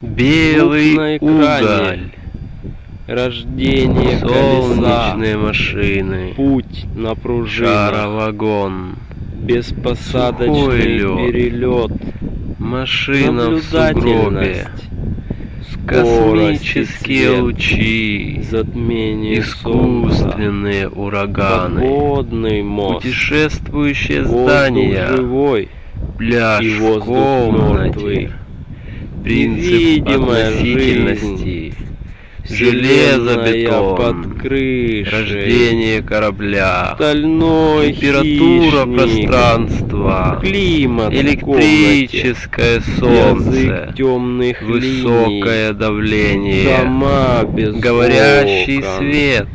Белый уголь, Рождение колеса. солнечные машины, Путь на пружинах. шаровагон, Беспосадочный перелет. машина в сугробе, космические свет. лучи, Затмение солнца. искусственные ураганы, Подводный мост. путешествующие Воздух здания, живой. пляж и воздух комнате, мертвый. Принцип относительности, железобетон, под крышей. рождение корабля, Стальной температура хищник. пространства, Климат электрическое солнце, темных высокое давление, Дома без говорящий окон. свет,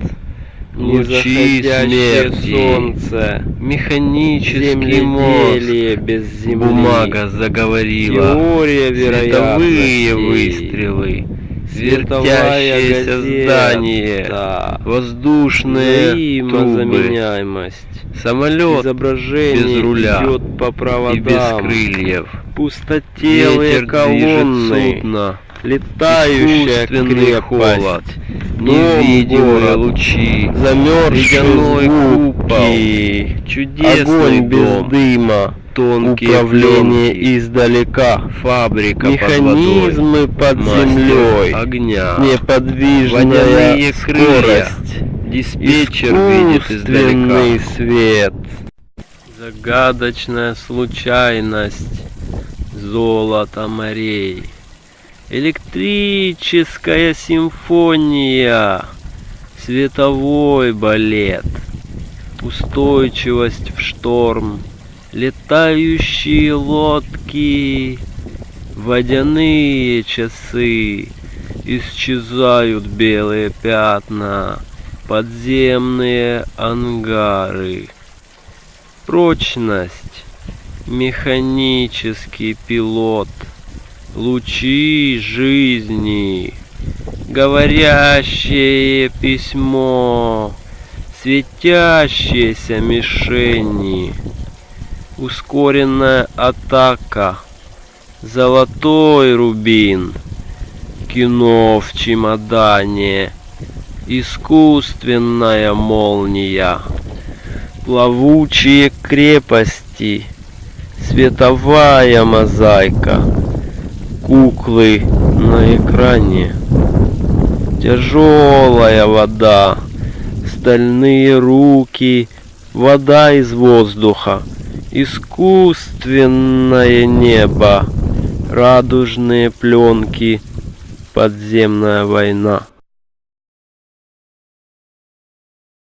лучи смерти, солнце. механический мозг, без земли. бумага заговорила, Теория световые выстрелы, вертящееся здание, воздушные трубы, самолет Изображение без руля идет по проводам. и без крыльев, Пустотелые ветер колонны. судно, Летающая крепость. холод, невидимые город, лучи, ледяной звуки. чудесный Огонь без дом, дыма. тонкие Управление пленки, издалека. фабрика под водой, Механизмы под землей. огня, Неподвижная скорость. диспетчер видит издалека. свет. Загадочная случайность. Золото морей. Электрическая симфония. Световой балет. Устойчивость в шторм. Летающие лодки. Водяные часы. Исчезают белые пятна. Подземные ангары. Прочность. Механический пилот. Лучи жизни. Говорящее письмо. Светящиеся мишени. Ускоренная атака. Золотой рубин. Кино в чемодане. Искусственная молния. Плавучие крепости. Световая мозаика. Куклы на экране. Тяжелая вода. Стальные руки. Вода из воздуха. Искусственное небо. Радужные пленки. Подземная война.